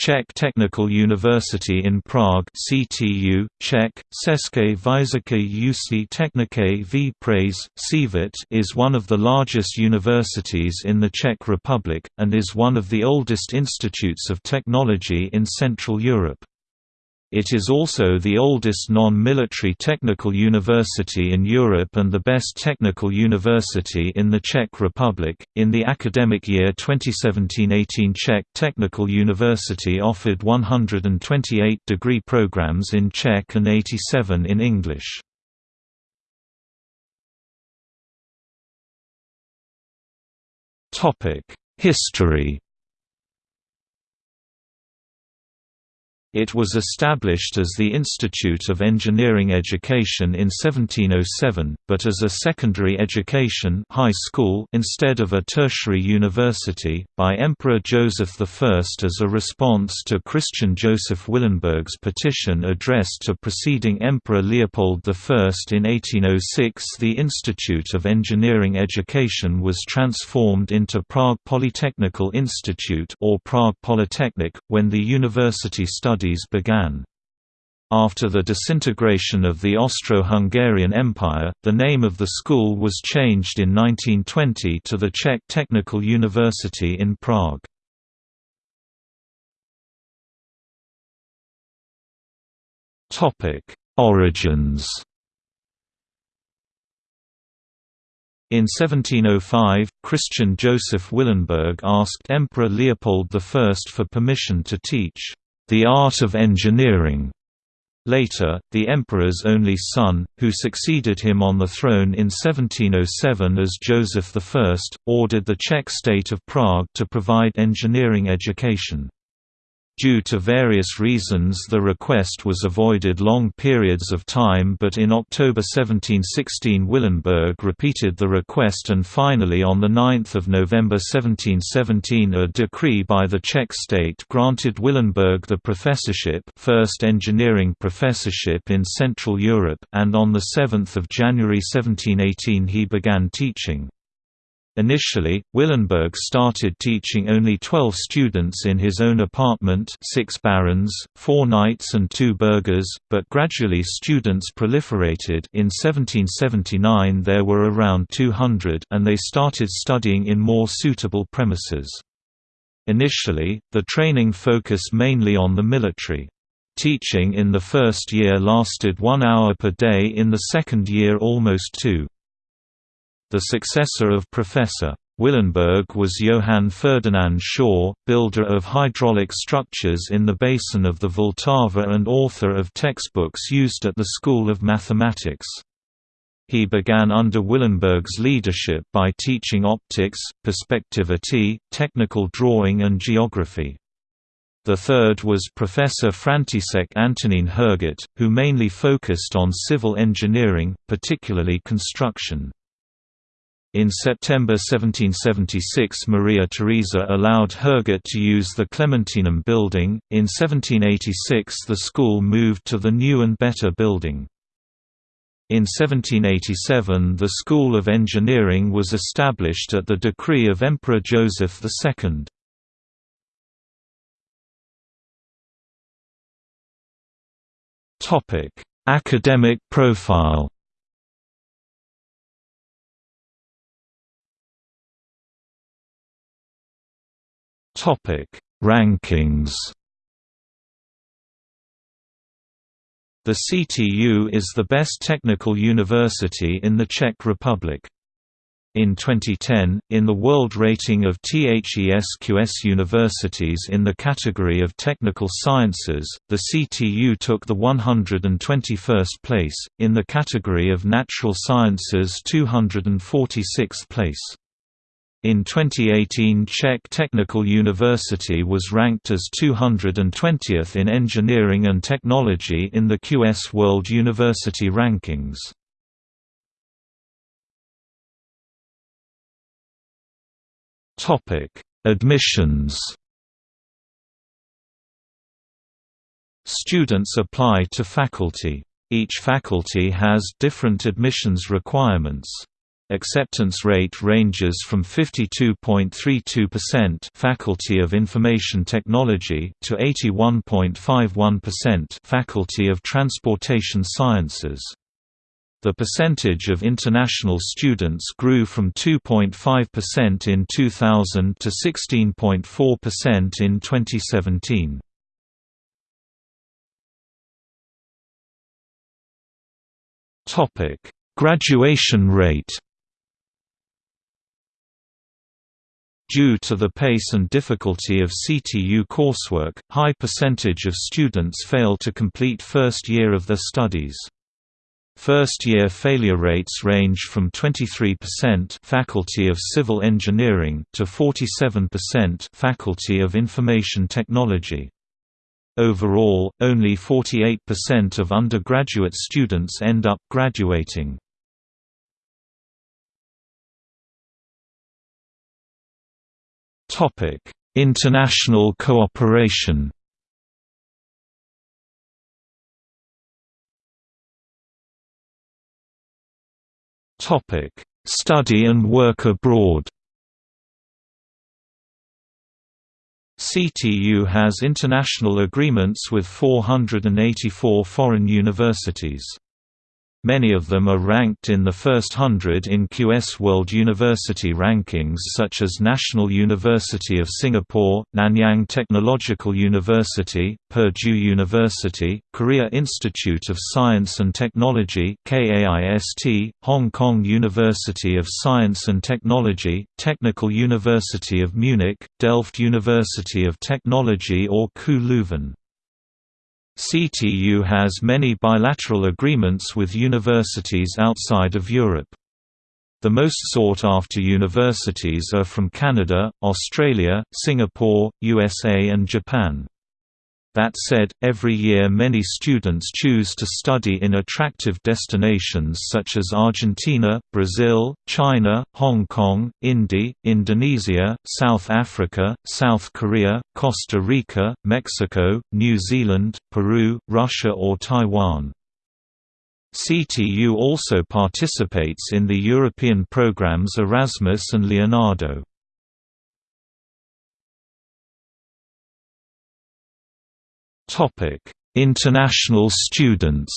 Czech Technical University in Prague CTU, Czech, České vysoké technické v Praze, ČVUT is one of the largest universities in the Czech Republic, and is one of the oldest institutes of technology in Central Europe. It is also the oldest non-military technical university in Europe and the best technical university in the Czech Republic. In the academic year 2017-18, Czech Technical University offered 128 degree programs in Czech and 87 in English. Topic: History It was established as the Institute of Engineering Education in 1707, but as a secondary education high school instead of a tertiary university, by Emperor Joseph I as a response to Christian Joseph Willenberg's petition addressed to preceding Emperor Leopold I. In 1806 the Institute of Engineering Education was transformed into Prague Polytechnical Institute or Prague Polytechnic, when the university studied studies began. After the disintegration of the Austro-Hungarian Empire, the name of the school was changed in 1920 to the Czech Technical University in Prague. Origins In 1705, Christian Joseph Willenberg asked Emperor Leopold I for permission to teach the art of engineering. Later, the emperor's only son, who succeeded him on the throne in 1707 as Joseph I, ordered the Czech state of Prague to provide engineering education. Due to various reasons the request was avoided long periods of time but in October 1716 Willenberg repeated the request and finally on 9 November 1717 a decree by the Czech state granted Willenberg the professorship first engineering professorship in Central Europe and on 7 January 1718 he began teaching. Initially, Willenberg started teaching only 12 students in his own apartment six barons, four knights and two burghers, but gradually students proliferated in 1779 there were around 200 and they started studying in more suitable premises. Initially, the training focused mainly on the military. Teaching in the first year lasted one hour per day in the second year almost two. The successor of Professor. Willenberg was Johann Ferdinand Schor, builder of hydraulic structures in the basin of the Vltava and author of textbooks used at the School of Mathematics. He began under Willenberg's leadership by teaching optics, perspectivity, technical drawing and geography. The third was Professor František Antonín Herget, who mainly focused on civil engineering, particularly construction. In September 1776 Maria Theresa allowed Herget to use the Clementinum building, in 1786 the school moved to the new and better building. In 1787 the School of Engineering was established at the decree of Emperor Joseph II. Academic profile Topic: Rankings. The CTU is the best technical university in the Czech Republic. In 2010, in the world rating of THESQS universities in the category of technical sciences, the CTU took the 121st place, in the category of natural sciences 246th place. In 2018 Czech Technical University was ranked as 220th in engineering and technology in the QS World University Rankings. Admissions Students apply to faculty. Each faculty has different admissions requirements. Acceptance rate ranges from 52.32% Faculty of Information Technology to 81.51% Faculty of Transportation Sciences. The percentage of international students grew from 2.5% in 2000 to 16.4% in 2017. Topic: Graduation rate. Due to the pace and difficulty of CTU coursework, high percentage of students fail to complete first year of their studies. First-year failure rates range from 23% Faculty of Civil Engineering to 47% Faculty of Information Technology. Overall, only 48% of undergraduate students end up graduating. International cooperation Topic: Study and work abroad CTU has international agreements with 484 foreign universities. Many of them are ranked in the first hundred in QS World University rankings such as National University of Singapore, Nanyang Technological University, Purdue University, Korea Institute of Science and Technology KAIST, Hong Kong University of Science and Technology, Technical University of Munich, Delft University of Technology or KU Leuven. CTU has many bilateral agreements with universities outside of Europe. The most sought-after universities are from Canada, Australia, Singapore, USA and Japan. That said, every year many students choose to study in attractive destinations such as Argentina, Brazil, China, Hong Kong, India, Indonesia, South Africa, South Korea, Costa Rica, Mexico, New Zealand, Peru, Russia or Taiwan. CTU also participates in the European programs Erasmus and Leonardo. International students.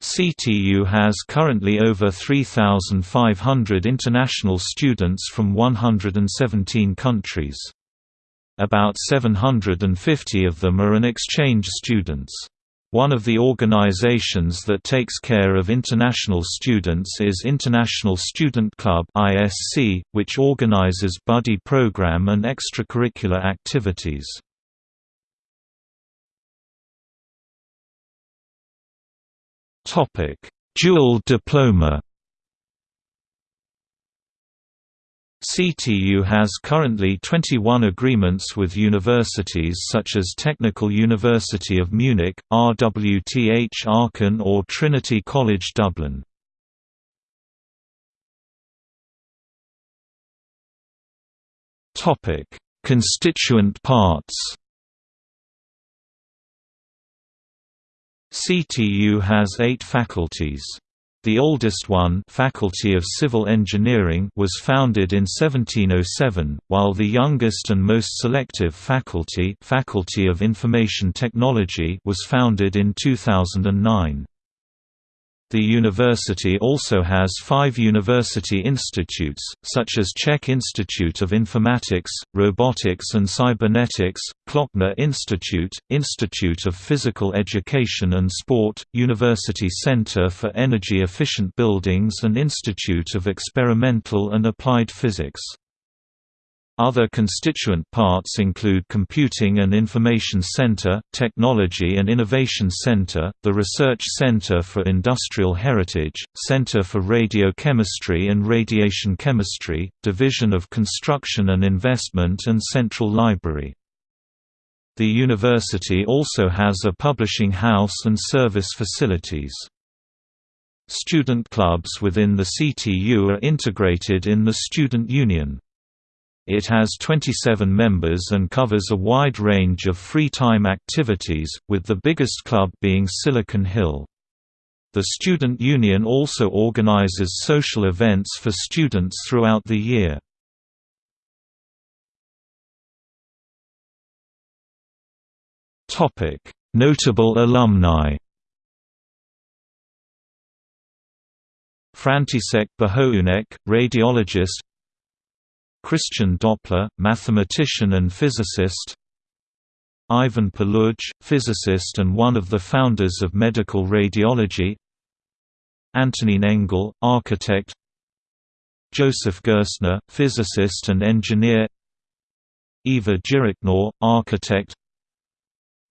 CTU has currently over 3,500 international students from 117 countries. About 750 of them are an exchange students. One of the organizations that takes care of international students is International Student Club (ISC), which organizes buddy program and extracurricular activities. Topic: Dual diploma. CTU has currently 21 agreements with universities such as Technical University of Munich, RWTH Aachen or Trinity College Dublin. Constituent parts CTU has eight faculties. The oldest one Faculty of Civil Engineering was founded in 1707, while the youngest and most selective faculty Faculty of Information Technology was founded in 2009. The university also has five university institutes, such as Czech Institute of Informatics, Robotics and Cybernetics, Klokner Institute, Institute of Physical Education and Sport, University Center for Energy Efficient Buildings and Institute of Experimental and Applied Physics. Other constituent parts include Computing and Information Center, Technology and Innovation Center, the Research Center for Industrial Heritage, Center for Radiochemistry and Radiation Chemistry, Division of Construction and Investment and Central Library. The university also has a publishing house and service facilities. Student clubs within the CTU are integrated in the Student Union. It has 27 members and covers a wide range of free time activities, with the biggest club being Silicon Hill. The Student Union also organizes social events for students throughout the year. Notable alumni František Běhounek, radiologist Christian Doppler, mathematician and physicist Ivan Puluj, physicist and one of the founders of medical radiology Antonin Engel, architect Joseph Gerstner, physicist and engineer Eva Jiřičná, architect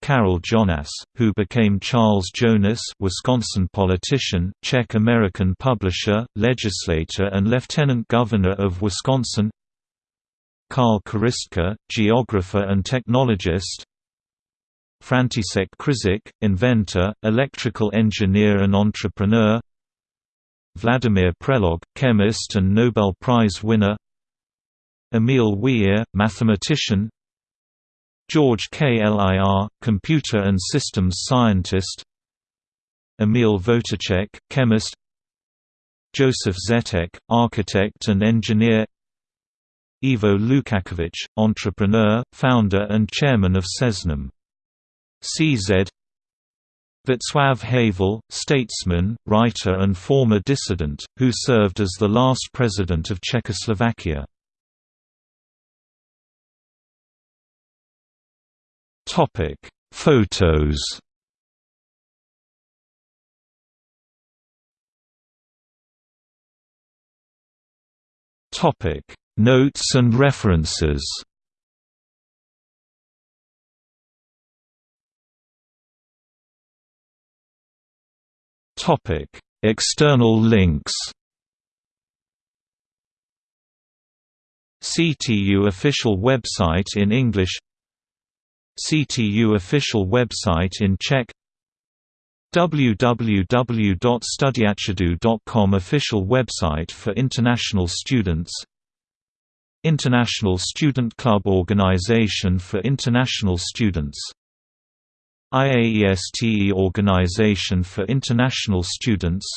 Karel Jonáš, who became Charles Jonas Wisconsin politician, Czech-American publisher, legislator and lieutenant governor of Wisconsin Karl Kořistka, geographer and technologist. František Křižík, inventor, electrical engineer and entrepreneur. Vladimir Prelog, chemist and Nobel Prize winner. Emil Weyr, mathematician. George Klir, computer and systems scientist. Emil Votoček, chemist. Joseph Zítek, architect and engineer Ivo Lukačovič, entrepreneur, founder and chairman of Seznam CZ Václav Havel, statesman, writer and former dissident, who served as the last president of Czechoslovakia. Photos Notes and references. External links. CTU official website in English. CTU official website in Czech. Www.studyatctu.com official website for international students International Student Club Organization for international students. IAESTE Organization for International Students.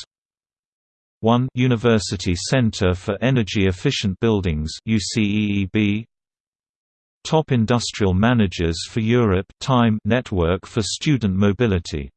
1 University Center for Energy Efficient Buildings UCEEB Top Industrial Managers for Europe Time Network for Student Mobility